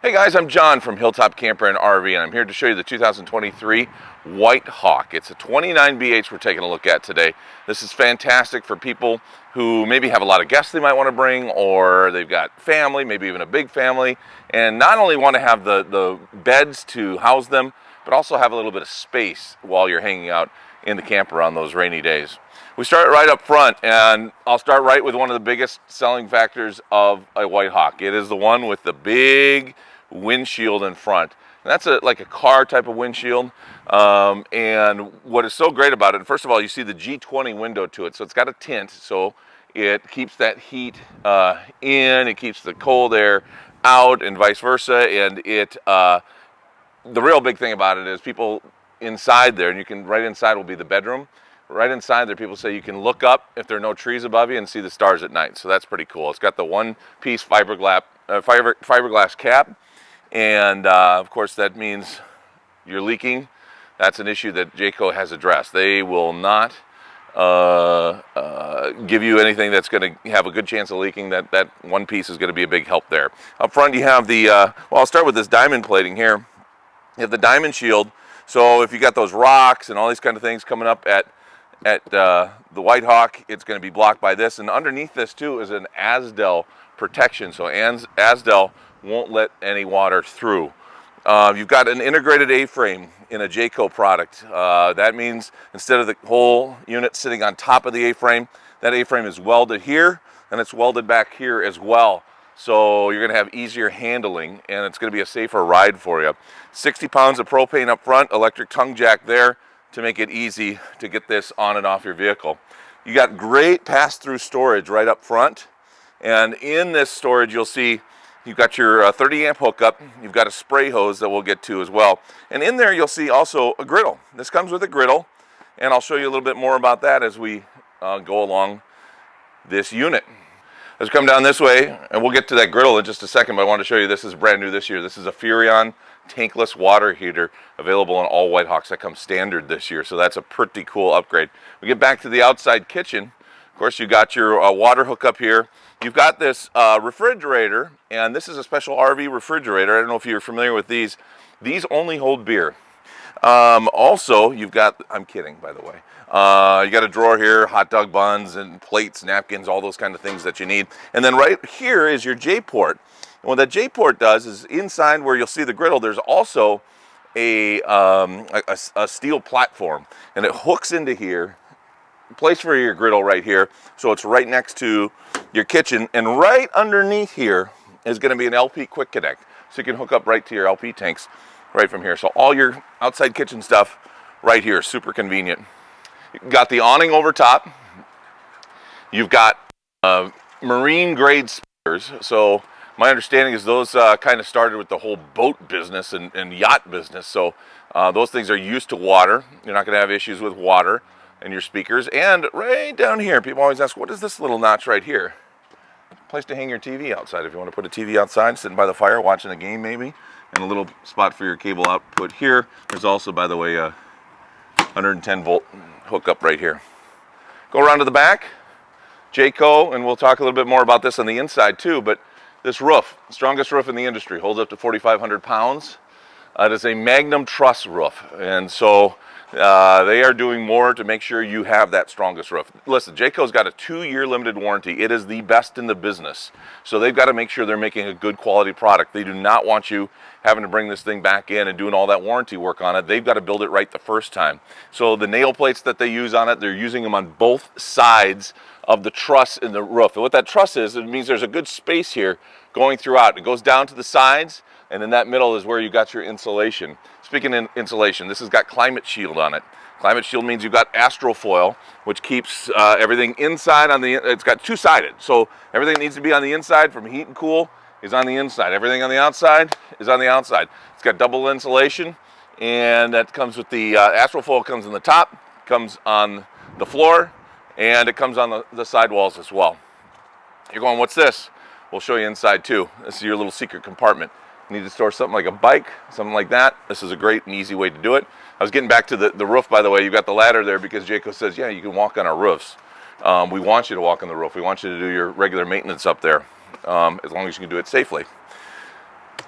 Hey guys, I'm John from Hilltop Camper and RV and I'm here to show you the 2023 White Hawk. It's a 29 BH we're taking a look at today. This is fantastic for people who maybe have a lot of guests they might want to bring or they've got family, maybe even a big family, and not only want to have the, the beds to house them, but also have a little bit of space while you're hanging out in the camper on those rainy days. We start right up front and I'll start right with one of the biggest selling factors of a White Hawk. It is the one with the big windshield in front. And that's a, like a car type of windshield. Um, and what is so great about it, first of all, you see the G20 window to it. So it's got a tint, so it keeps that heat uh, in, it keeps the cold air out and vice versa. And it, uh, the real big thing about it is people inside there, and you can, right inside will be the bedroom. Right inside there, people say you can look up if there are no trees above you and see the stars at night. So that's pretty cool. It's got the one piece fiberglass, uh, fiber, fiberglass cap and uh, of course, that means you're leaking. That's an issue that Jayco has addressed. They will not uh, uh, give you anything that's going to have a good chance of leaking. That, that one piece is going to be a big help there. Up front, you have the, uh, well, I'll start with this diamond plating here. You have the diamond shield. So if you got those rocks and all these kind of things coming up at, at uh, the White Hawk, it's going to be blocked by this. And underneath this, too, is an Azdel protection. So Azdel won't let any water through. Uh, you've got an integrated A-frame in a Jayco product. Uh, that means instead of the whole unit sitting on top of the A-frame, that A-frame is welded here and it's welded back here as well. So you're gonna have easier handling and it's gonna be a safer ride for you. 60 pounds of propane up front, electric tongue jack there to make it easy to get this on and off your vehicle. You got great pass-through storage right up front. And in this storage, you'll see You've got your uh, 30 amp hookup. You've got a spray hose that we'll get to as well. And in there, you'll see also a griddle. This comes with a griddle, and I'll show you a little bit more about that as we uh, go along this unit. Let's come down this way, and we'll get to that griddle in just a second, but I want to show you this is brand new this year. This is a Furrion tankless water heater available on all White Hawks. That comes standard this year, so that's a pretty cool upgrade. We get back to the outside kitchen. Of course, you got your uh, water hookup here. You've got this uh, refrigerator, and this is a special RV refrigerator. I don't know if you're familiar with these. These only hold beer. Um, also, you've got, I'm kidding, by the way. Uh, you got a drawer here, hot dog buns and plates, napkins, all those kind of things that you need. And then right here is your J-port. And what that J-port does is inside where you'll see the griddle, there's also a, um, a, a steel platform. And it hooks into here place for your griddle right here. So it's right next to your kitchen. And right underneath here is going to be an LP Quick Connect. So you can hook up right to your LP tanks right from here. So all your outside kitchen stuff right here, super convenient. You've got the awning over top. You've got uh, marine grade speakers. So my understanding is those uh, kind of started with the whole boat business and, and yacht business. So uh, those things are used to water. You're not going to have issues with water and your speakers. And right down here, people always ask, what is this little notch right here? Place to hang your TV outside. If you want to put a TV outside, sitting by the fire, watching a game maybe, and a little spot for your cable output here. There's also, by the way, a 110 volt hookup right here. Go around to the back, Jayco, and we'll talk a little bit more about this on the inside too, but this roof, strongest roof in the industry, holds up to 4,500 pounds. Uh, it is a Magnum Truss roof, and so uh, they are doing more to make sure you have that strongest roof. Listen, Jayco's got a two-year limited warranty. It is the best in the business. So they've got to make sure they're making a good quality product. They do not want you having to bring this thing back in and doing all that warranty work on it. They've got to build it right the first time. So the nail plates that they use on it, they're using them on both sides of the truss in the roof. And what that truss is, it means there's a good space here going throughout. It goes down to the sides and in that middle is where you got your insulation. Speaking in insulation, this has got Climate Shield on it. Climate Shield means you've got Astrofoil, which keeps uh, everything inside on the, it's got two-sided. So everything needs to be on the inside from heat and cool is on the inside. Everything on the outside is on the outside. It's got double insulation and that comes with the uh, Astrofoil comes in the top, comes on the floor, and it comes on the, the side walls as well. You're going, what's this? We'll show you inside too. This is your little secret compartment need to store something like a bike, something like that, this is a great and easy way to do it. I was getting back to the, the roof, by the way. You've got the ladder there because Jayco says, yeah, you can walk on our roofs. Um, we want you to walk on the roof. We want you to do your regular maintenance up there um, as long as you can do it safely.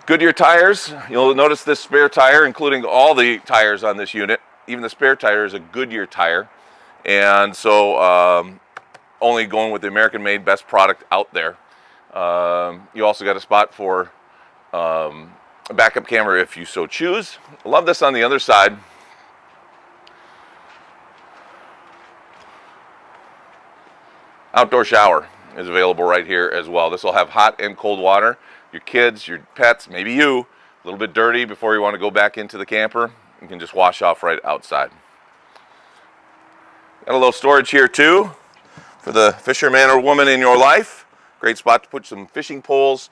Goodyear tires, you'll notice this spare tire, including all the tires on this unit. Even the spare tire is a Goodyear tire. And so um, only going with the American made best product out there. Um, you also got a spot for um, a backup camera if you so choose. Love this on the other side. Outdoor shower is available right here as well. This will have hot and cold water. Your kids, your pets, maybe you, a little bit dirty before you want to go back into the camper, you can just wash off right outside. Got a little storage here too for the fisherman or woman in your life. Great spot to put some fishing poles.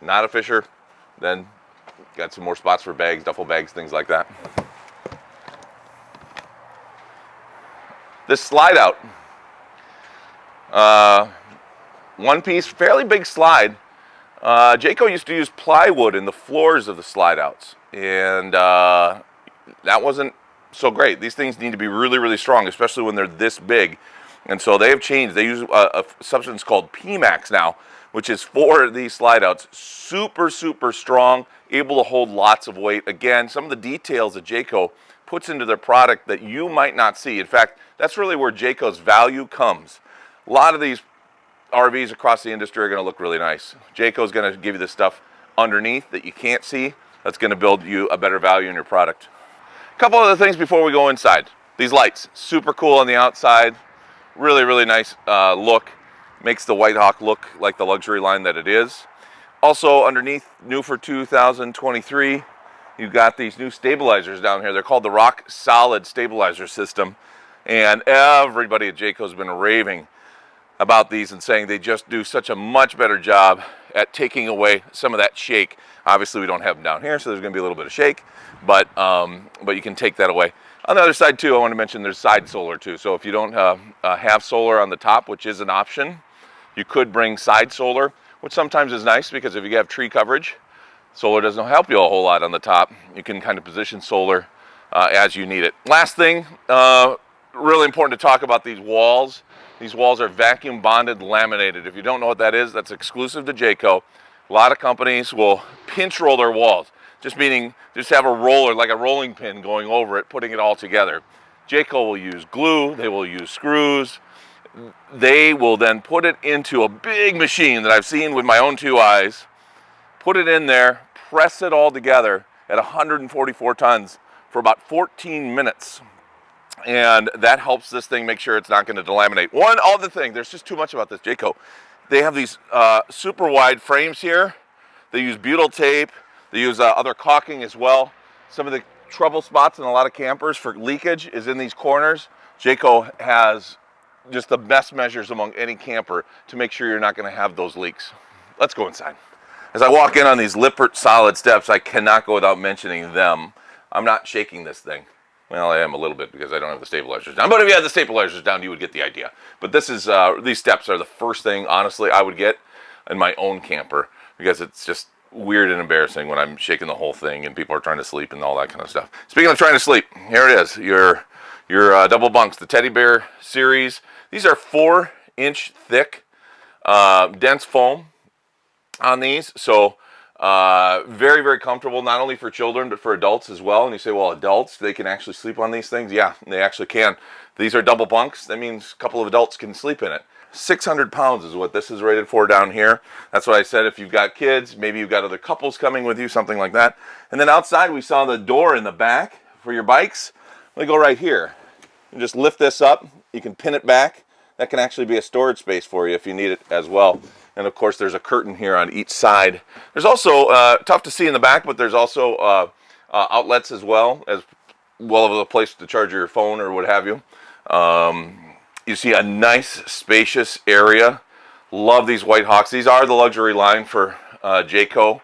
Not a fisher, then got some more spots for bags, duffel bags, things like that. This slide out uh, one piece, fairly big slide. Uh, Jayco used to use plywood in the floors of the slide outs, and uh, that wasn't so great. These things need to be really, really strong, especially when they're this big. And so they have changed. They use a, a substance called PMAX now, which is for these slide outs. Super, super strong, able to hold lots of weight. Again, some of the details that Jayco puts into their product that you might not see. In fact, that's really where Jayco's value comes. A lot of these RVs across the industry are going to look really nice. Jayco is going to give you the stuff underneath that you can't see. That's going to build you a better value in your product. A couple other things before we go inside. These lights, super cool on the outside. Really, really nice uh, look. Makes the White Hawk look like the luxury line that it is. Also underneath, new for 2023, you've got these new stabilizers down here. They're called the Rock Solid Stabilizer System. And everybody at Jayco has been raving about these and saying they just do such a much better job at taking away some of that shake. Obviously we don't have them down here, so there's gonna be a little bit of shake, but, um, but you can take that away. On the other side too, I want to mention there's side solar too. So if you don't uh, uh, have solar on the top, which is an option, you could bring side solar, which sometimes is nice because if you have tree coverage, solar doesn't help you a whole lot on the top. You can kind of position solar uh, as you need it. Last thing, uh, really important to talk about these walls. These walls are vacuum bonded laminated. If you don't know what that is, that's exclusive to Jayco. A lot of companies will pinch roll their walls, just meaning just have a roller, like a rolling pin going over it, putting it all together. Jayco will use glue, they will use screws. They will then put it into a big machine that I've seen with my own two eyes, put it in there, press it all together at 144 tons for about 14 minutes and that helps this thing make sure it's not going to delaminate. One other thing, there's just too much about this Jayco. They have these uh, super wide frames here. They use butyl tape. They use uh, other caulking as well. Some of the trouble spots in a lot of campers for leakage is in these corners. Jayco has just the best measures among any camper to make sure you're not going to have those leaks. Let's go inside. As I walk in on these Lippert solid steps, I cannot go without mentioning them. I'm not shaking this thing. Well, I am a little bit because I don't have the stabilizers down. But if you had the stabilizers down, you would get the idea. But this is, uh, these steps are the first thing, honestly, I would get in my own camper because it's just weird and embarrassing when I'm shaking the whole thing and people are trying to sleep and all that kind of stuff. Speaking of trying to sleep, here it is, your, your uh, double bunks, the Teddy Bear series. These are four inch thick, uh, dense foam on these. So uh, very, very comfortable, not only for children, but for adults as well. And you say, well, adults, they can actually sleep on these things? Yeah, they actually can. These are double bunks. That means a couple of adults can sleep in it. 600 pounds is what this is rated for down here. That's what I said. If you've got kids, maybe you've got other couples coming with you, something like that. And then outside, we saw the door in the back for your bikes. Let me go right here. You just lift this up. You can pin it back. That can actually be a storage space for you if you need it as well. And of course, there's a curtain here on each side. There's also, uh, tough to see in the back, but there's also uh, uh, outlets as well, as well of a place to charge your phone or what have you. Um, you see a nice, spacious area. Love these White Hawks. These are the luxury line for uh, Jayco.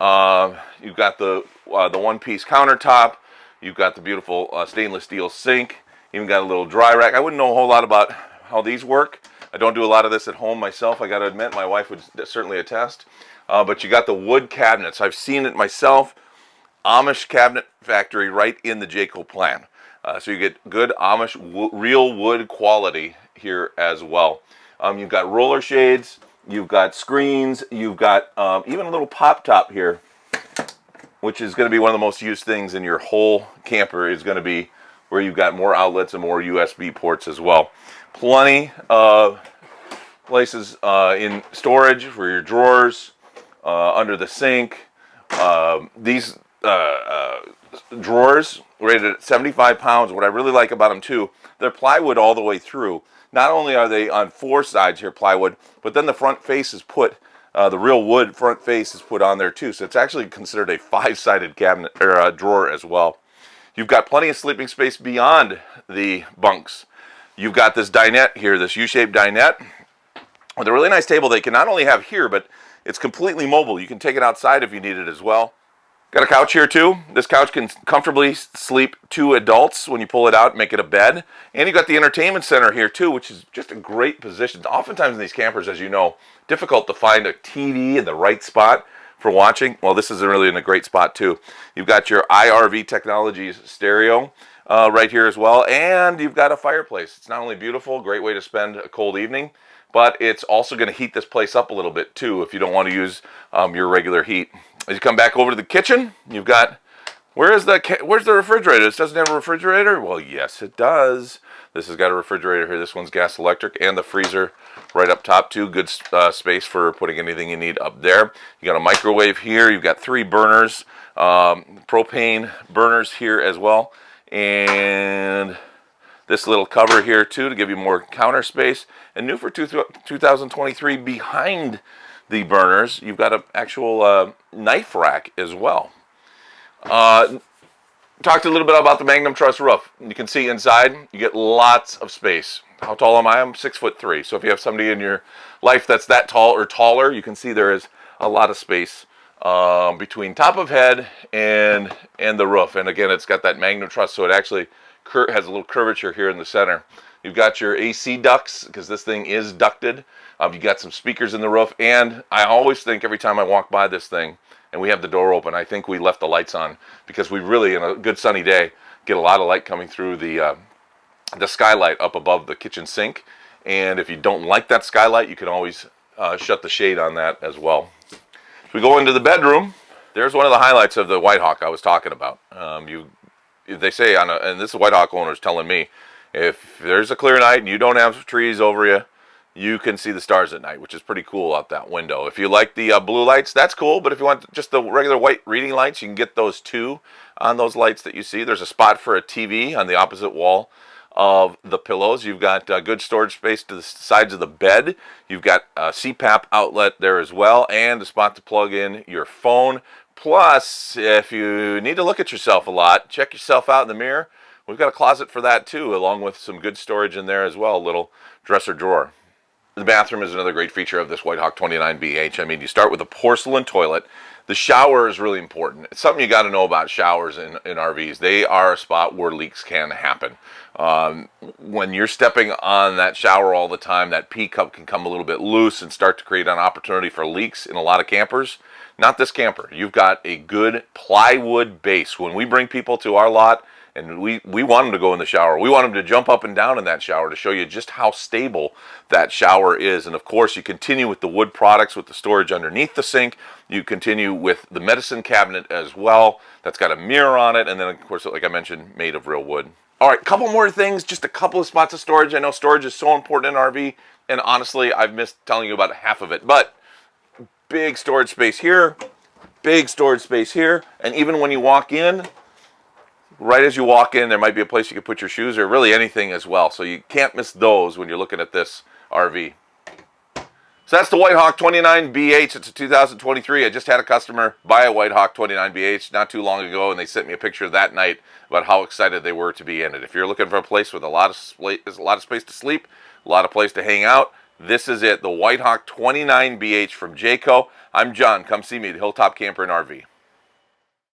Uh, you've got the, uh, the one-piece countertop. You've got the beautiful stainless steel sink. Even got a little dry rack. I wouldn't know a whole lot about how these work. I don't do a lot of this at home myself, I got to admit. My wife would certainly attest. Uh, but you got the wood cabinets. I've seen it myself. Amish cabinet factory right in the Jayco plan. Uh, so you get good Amish real wood quality here as well. Um, you've got roller shades, you've got screens, you've got um, even a little pop top here which is going to be one of the most used things in your whole camper, is going to be where you've got more outlets and more USB ports as well. Plenty of places uh, in storage for your drawers, uh, under the sink. Um, these uh, uh, drawers rated at 75 pounds. What I really like about them too, they're plywood all the way through. Not only are they on four sides here plywood, but then the front face is put uh, the real wood front face is put on there too, so it's actually considered a five-sided cabinet or uh, drawer as well. You've got plenty of sleeping space beyond the bunks. You've got this dinette here, this U-shaped dinette with a really nice table they can not only have here, but it's completely mobile. You can take it outside if you need it as well. Got a couch here too. This couch can comfortably sleep two adults when you pull it out and make it a bed. And you've got the entertainment center here too, which is just a great position. Oftentimes in these campers, as you know, difficult to find a TV in the right spot for watching. Well, this is really in a great spot too. You've got your IRV Technologies stereo uh, right here as well. And you've got a fireplace. It's not only beautiful, great way to spend a cold evening, but it's also going to heat this place up a little bit too if you don't want to use um, your regular heat. As you come back over to the kitchen, you've got, where is the, where's the refrigerator? This doesn't have a refrigerator? Well, yes, it does. This has got a refrigerator here. This one's gas electric and the freezer right up top too. Good uh, space for putting anything you need up there. You got a microwave here. You've got three burners, um, propane burners here as well. And this little cover here too to give you more counter space. And new for two, 2023 behind the burners, you've got an actual uh, knife rack as well. Uh, talked a little bit about the Magnum Truss roof. You can see inside, you get lots of space. How tall am I? I'm six foot three. So if you have somebody in your life that's that tall or taller, you can see there is a lot of space um, between top of head and and the roof. And again, it's got that Magnum Truss, so it actually has a little curvature here in the center. You've got your AC ducts because this thing is ducted. Um, you've got some speakers in the roof, and I always think every time I walk by this thing and we have the door open, I think we left the lights on because we really, in a good sunny day, get a lot of light coming through the uh, the skylight up above the kitchen sink. And if you don't like that skylight, you can always uh, shut the shade on that as well. If we go into the bedroom, there's one of the highlights of the White Hawk I was talking about. Um, you, they say on a, and this is White Hawk owners telling me, if there's a clear night and you don't have trees over you, you can see the stars at night, which is pretty cool out that window. If you like the uh, blue lights, that's cool. But if you want just the regular white reading lights, you can get those too on those lights that you see. There's a spot for a TV on the opposite wall of the pillows. You've got uh, good storage space to the sides of the bed. You've got a CPAP outlet there as well and a spot to plug in your phone. Plus, if you need to look at yourself a lot, check yourself out in the mirror. We've got a closet for that too, along with some good storage in there as well, a little dresser drawer. The bathroom is another great feature of this White Hawk 29BH. I mean, you start with a porcelain toilet. The shower is really important. It's something you got to know about showers in, in RVs. They are a spot where leaks can happen. Um, when you're stepping on that shower all the time, that P cup can come a little bit loose and start to create an opportunity for leaks in a lot of campers. Not this camper. You've got a good plywood base. When we bring people to our lot, and we, we want them to go in the shower. We want them to jump up and down in that shower to show you just how stable that shower is. And of course, you continue with the wood products with the storage underneath the sink. You continue with the medicine cabinet as well. That's got a mirror on it. And then, of course, like I mentioned, made of real wood. All right, couple more things, just a couple of spots of storage. I know storage is so important in RV, and honestly, I've missed telling you about half of it. But big storage space here, big storage space here, and even when you walk in, right as you walk in, there might be a place you could put your shoes or really anything as well. So you can't miss those when you're looking at this RV. So that's the White Hawk 29BH. It's a 2023. I just had a customer buy a White Hawk 29BH not too long ago, and they sent me a picture that night about how excited they were to be in it. If you're looking for a place with a lot of a lot of space to sleep, a lot of place to hang out, this is it. The White Hawk 29BH from Jayco. I'm John. Come see me at Hilltop Camper and RV.